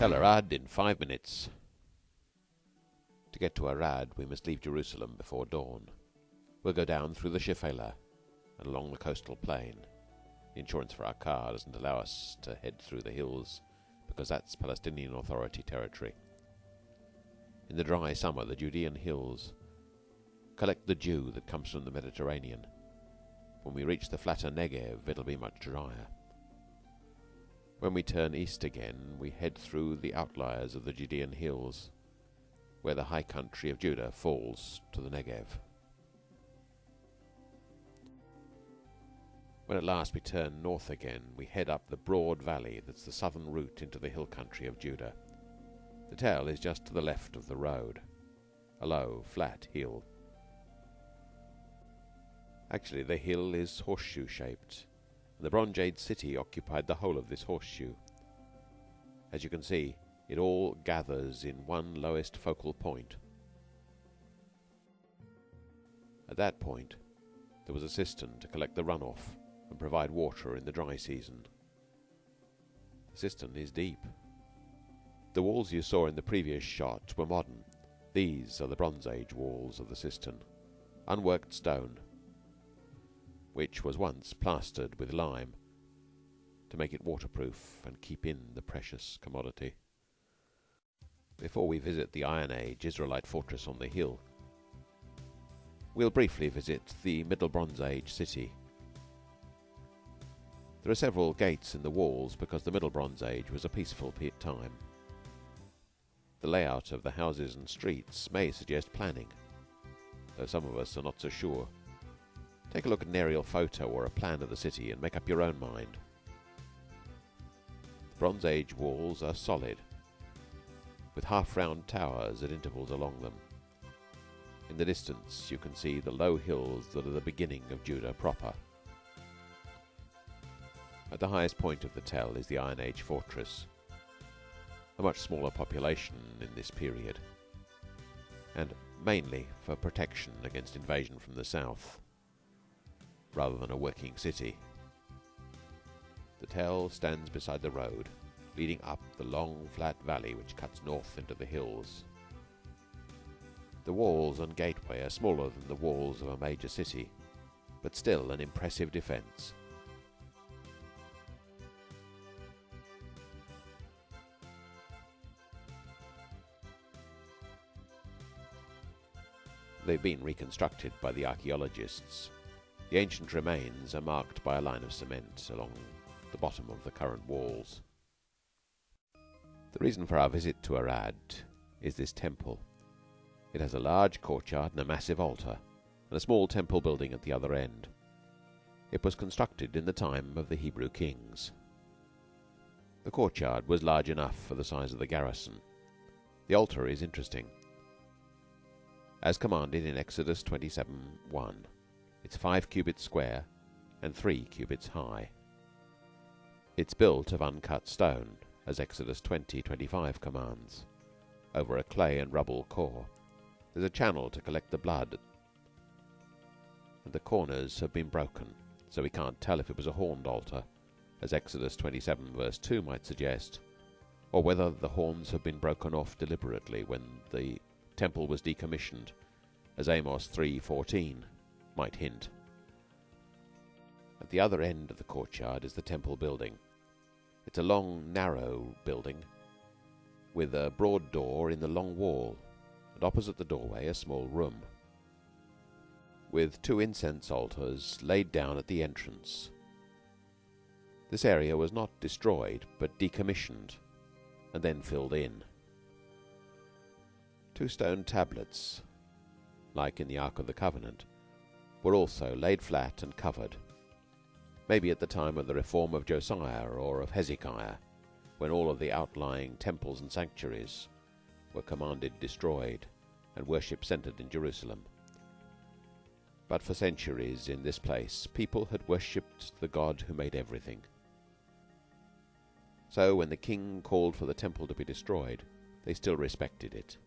Tell Arad in five minutes. To get to Arad we must leave Jerusalem before dawn. We'll go down through the Shephelah and along the coastal plain. The insurance for our car doesn't allow us to head through the hills because that's Palestinian Authority territory. In the dry summer, the Judean hills collect the dew that comes from the Mediterranean. When we reach the flatter Negev, it'll be much drier. When we turn east again, we head through the outliers of the Judean hills, where the high country of Judah falls to the Negev. When at last we turn north again, we head up the broad valley that's the southern route into the hill country of Judah. The tell is just to the left of the road, a low, flat hill. Actually, the hill is horseshoe shaped, the Bronze Age city occupied the whole of this horseshoe. As you can see, it all gathers in one lowest focal point. At that point, there was a cistern to collect the runoff and provide water in the dry season. The cistern is deep. The walls you saw in the previous shot were modern. These are the Bronze Age walls of the cistern, unworked stone, which was once plastered with lime to make it waterproof and keep in the precious commodity. Before we visit the Iron Age Israelite fortress on the hill, we'll briefly visit the Middle Bronze Age city there are several gates in the walls because the Middle Bronze Age was a peaceful time. The layout of the houses and streets may suggest planning, though some of us are not so sure. Take a look at an aerial photo or a plan of the city and make up your own mind. The Bronze Age walls are solid, with half-round towers at intervals along them. In the distance you can see the low hills that are the beginning of Judah proper. At the highest point of the tell is the Iron Age fortress, a much smaller population in this period, and mainly for protection against invasion from the south, rather than a working city. The tell stands beside the road, leading up the long, flat valley which cuts north into the hills. The walls and gateway are smaller than the walls of a major city, but still an impressive defence. They've been reconstructed by the archaeologists. The ancient remains are marked by a line of cement along the bottom of the current walls. The reason for our visit to Arad is this temple. It has a large courtyard and a massive altar, and a small temple building at the other end. It was constructed in the time of the Hebrew kings. The courtyard was large enough for the size of the garrison. The altar is interesting as commanded in Exodus 27:1. It's five cubits square and three cubits high. It's built of uncut stone, as Exodus 20:25 commands, over a clay and rubble core. There's a channel to collect the blood, and the corners have been broken, so we can't tell if it was a horned altar, as Exodus 27 verse 2 might suggest, or whether the horns have been broken off deliberately when the temple was decommissioned, as Amos 3:14 might hint. At the other end of the courtyard is the temple building. It's a long, narrow building with a broad door in the long wall, and opposite the doorway a small room with two incense altars laid down at the entrance. This area was not destroyed, but decommissioned and then filled in. Two stone tablets, like in the Ark of the Covenant, were also laid flat and covered, maybe at the time of the reform of Josiah or of Hezekiah, when all of the outlying temples and sanctuaries were commanded destroyed and worship centered in Jerusalem. But for centuries in this place people had worshipped the God who made everything. So when the king called for the temple to be destroyed, they still respected it.